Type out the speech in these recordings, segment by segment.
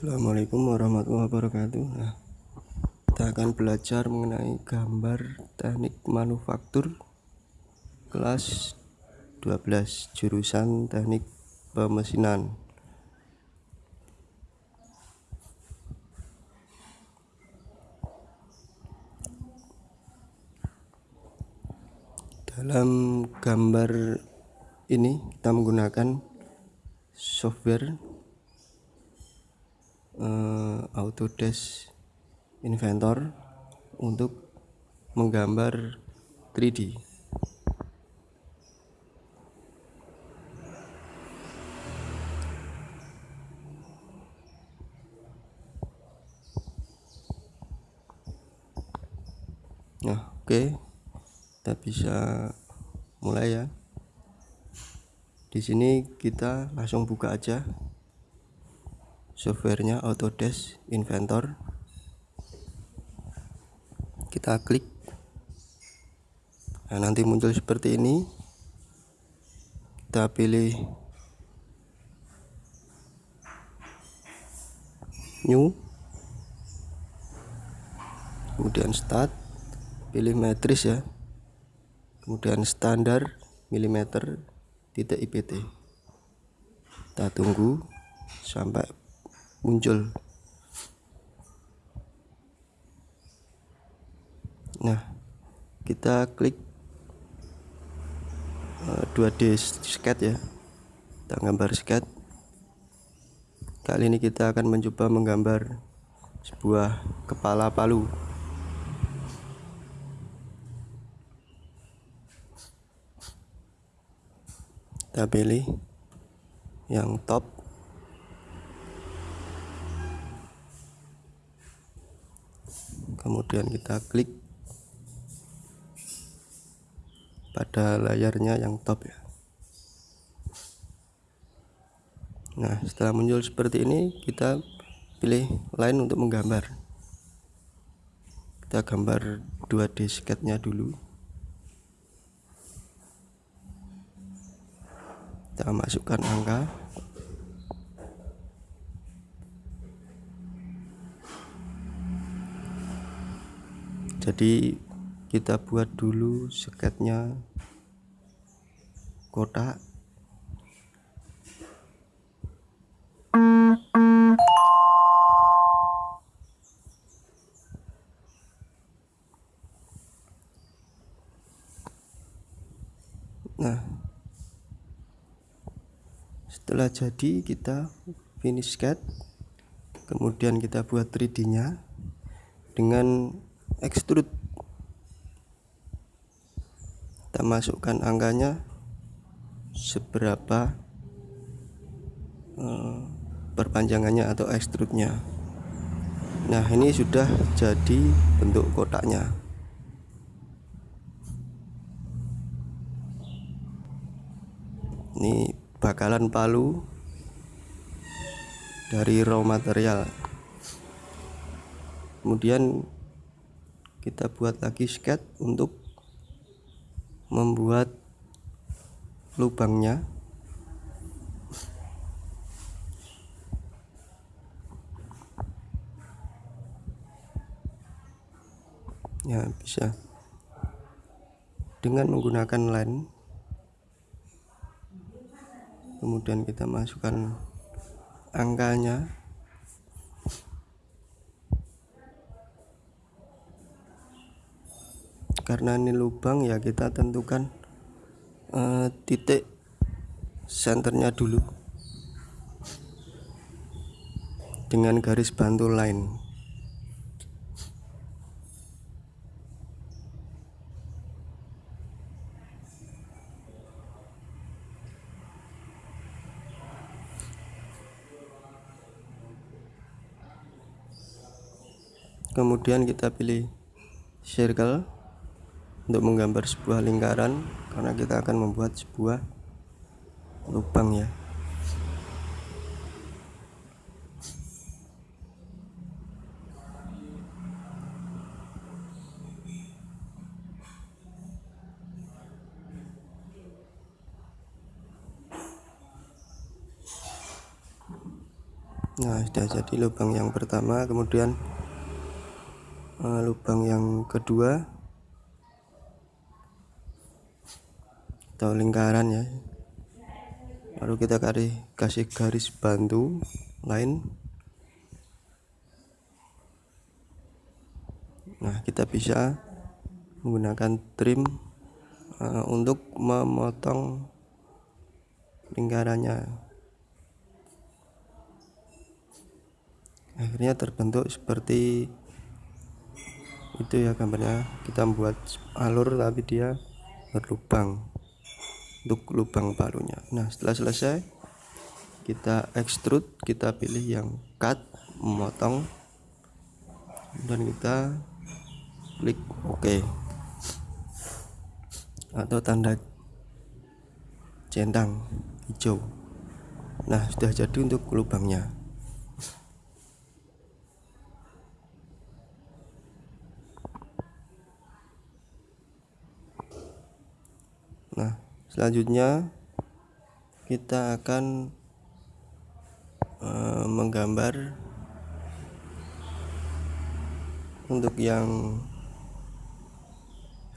Assalamualaikum warahmatullahi wabarakatuh. Nah, kita akan belajar mengenai gambar teknik manufaktur kelas 12 jurusan teknik pemesinan. Dalam gambar ini kita menggunakan software uh, Autodesk Inventor untuk menggambar 3D. Nah, oke. Okay. Kita bisa mulai ya. Di sini kita langsung buka aja softwarenya Autodesk Inventor. Kita klik. Nah nanti muncul seperti ini. Kita pilih new. Kemudian start pilih matrice ya. Kemudian standar milimeter titik IPT kita tunggu sampai muncul. Nah kita klik 2D eh, sketch ya. Kita gambar sketch. Kali ini kita akan mencoba menggambar sebuah kepala palu. Kita pilih yang top kemudian kita klik pada layarnya yang top ya. Nah setelah muncul seperti ini kita pilih line untuk menggambar. Kita gambar 2D sketch nya dulu. Kita masukkan angka jadi kita buat dulu seketnya kotak. Nah setelah jadi kita finish sketch. Kemudian kita buat 3D nya dengan extrude. Kita masukkan angkanya seberapa uh, perpanjangannya atau extrude nya nah ini sudah jadi bentuk kotaknya. Ini bakalan palu dari raw material. Kemudian kita buat lagi sketch untuk membuat lubangnya. Ya bisa. Dengan menggunakan line kemudian kita masukkan angkanya karena ini lubang ya kita tentukan uh, titik senternya dulu. Dengan garis bantu line kemudian kita pilih circle untuk menggambar sebuah lingkaran karena kita akan membuat sebuah lubang ya. Nah sudah jadi lubang yang pertama kemudian uh, lubang yang kedua atau lingkaran ya. Baru kita kasih garis bantu lain. Nah kita bisa menggunakan trim uh, untuk memotong lingkarannya. Akhirnya terbentuk seperti itu ya gambarnya. Kita membuat alur tapi dia berlubang untuk lubang palunya nah setelah selesai kita extrude kita pilih yang cut memotong dan kita klik OK. Atau tanda centang hijau. Nah sudah jadi untuk lubangnya nah selanjutnya kita akan uh, menggambar untuk yang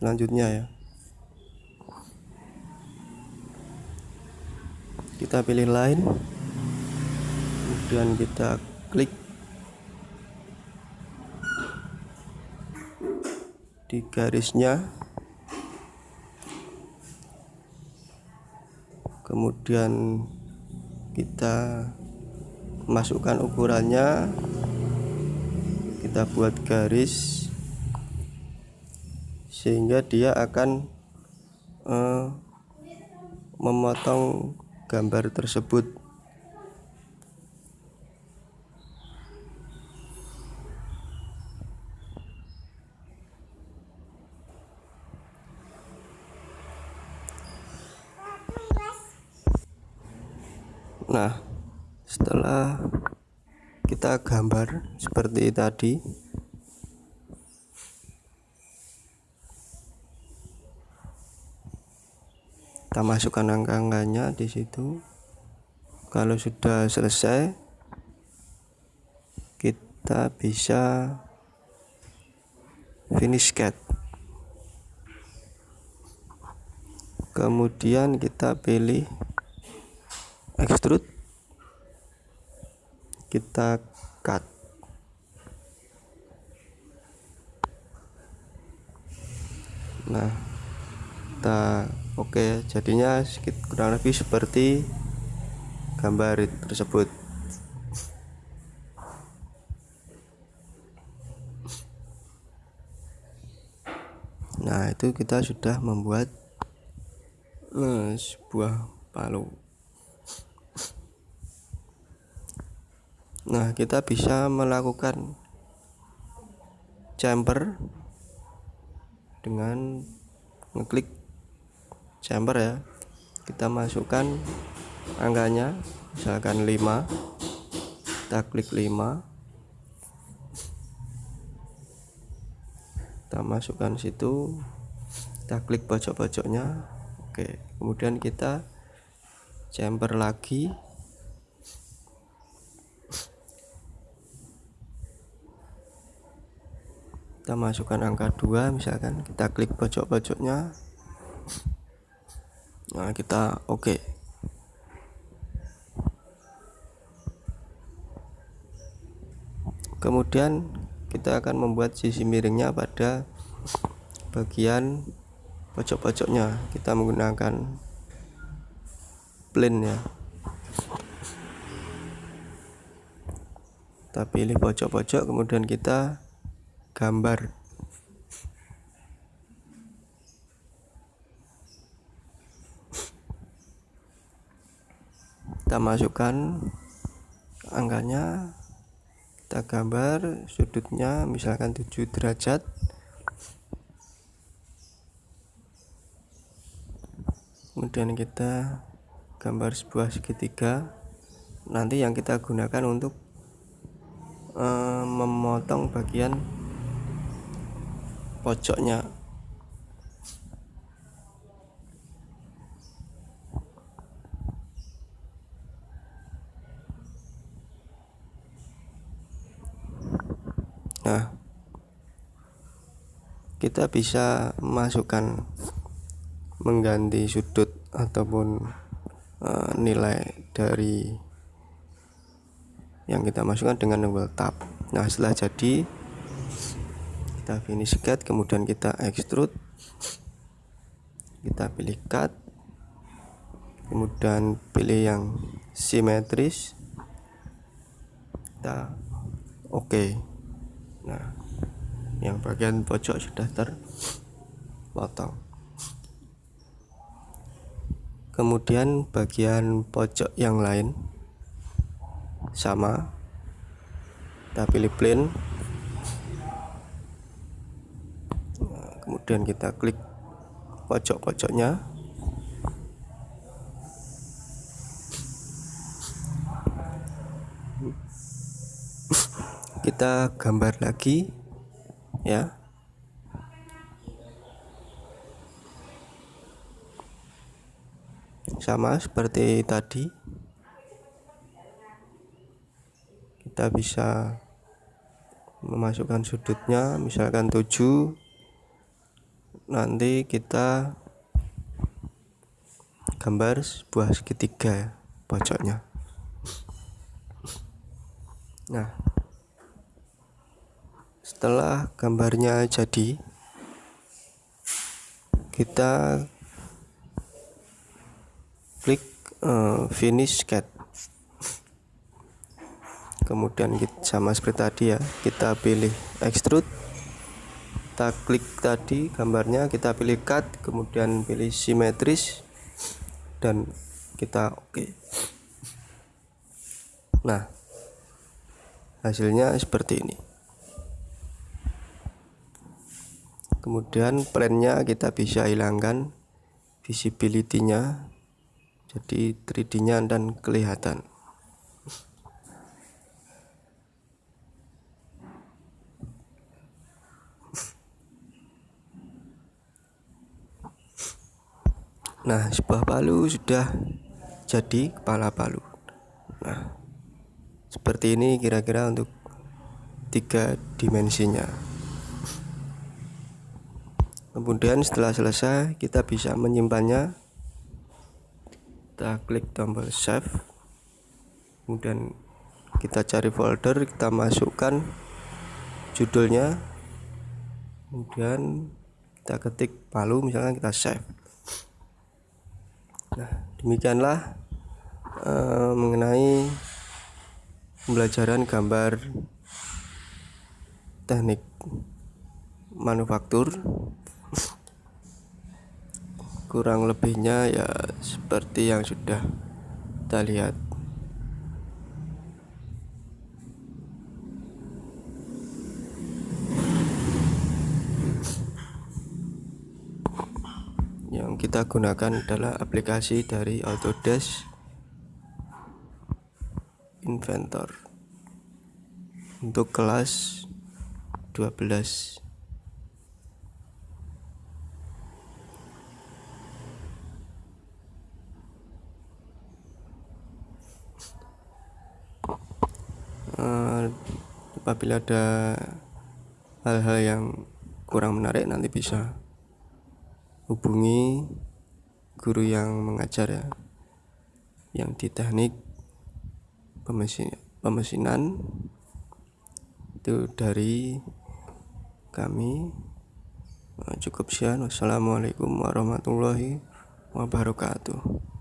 selanjutnya ya. Kita pilih line kemudian kita klik di garisnya kemudian kita masukkan ukurannya. Kita buat garis sehingga dia akan uh, memotong gambar tersebut Nah, setelah kita gambar seperti tadi, kita masukkan angka-angkanya di situ. Kalau sudah selesai, kita bisa finish cut. Kemudian kita pilih extrude. Kita cut. Nah kita oke okay, jadinya sedikit kurang lebih seperti gambar tersebut. Nah itu kita sudah membuat uh, sebuah palu Nah, kita bisa melakukan chamber dengan ngeklik chamber ya. Kita masukkan angkanya misalkan 5. Kita klik 5. Kita masukkan situ. Kita klik pojok-pojoknya. Oke, kemudian kita chamber lagi kita masukkan angka 2 misalkan. Kita klik pojok-pojoknya. Nah kita oke. Okay. kemudian kita akan membuat sisi miringnya pada bagian pojok-pojoknya. Kita menggunakan plane ya. Kita pilih pojok-pojok kemudian kita gambar. Kita masukkan angkanya kita gambar sudutnya misalkan 7 derajat. Kemudian kita gambar sebuah segitiga. Nanti yang kita gunakan untuk uh, memotong bagian pojoknya. Nah kita bisa masukkan mengganti sudut ataupun e, nilai dari yang kita masukkan dengan tombol tab. Nah setelah jadi kita finish cut kemudian kita extrude. Kita pilih cut. Kemudian pilih yang simetris. Kita oke. Okay. nah yang bagian pojok sudah terpotong. Kemudian bagian pojok yang lain sama. Kita pilih plane kemudian kita klik pojok-pojoknya. Kita gambar lagi ya. Sama seperti tadi. Kita bisa memasukkan sudutnya misalkan 7 nanti kita gambar sebuah segitiga pojoknya. Nah setelah gambarnya jadi kita klik uh, finish cat kemudian kita sama seperti tadi ya kita pilih extrude kita klik tadi gambarnya kita pilih cut kemudian pilih simetris dan kita oke okay. nah hasilnya seperti ini kemudian plannya kita bisa hilangkan visibility-nya jadi 3D-nya dan kelihatan Nah, sebuah palu sudah jadi kepala palu. Nah, seperti ini kira-kira untuk tiga dimensinya. Kemudian setelah selesai kita bisa menyimpannya. Kita klik tombol save. Kemudian kita cari folder kita masukkan judulnya. Kemudian kita ketik palu misalnya kita save nah demikianlah uh, mengenai pembelajaran gambar teknik manufaktur. Kurang lebihnya ya seperti yang sudah kita lihat yang kita gunakan adalah aplikasi dari Autodesk Inventor. Untuk kelas 12 uh, apabila ada hal-hal yang kurang menarik nanti bisa hubungi guru yang mengajar ya yang di teknik pemesin pemesinan. Itu dari kami. Cukup sekian. Wassalamualaikum warahmatullahi wabarakatuh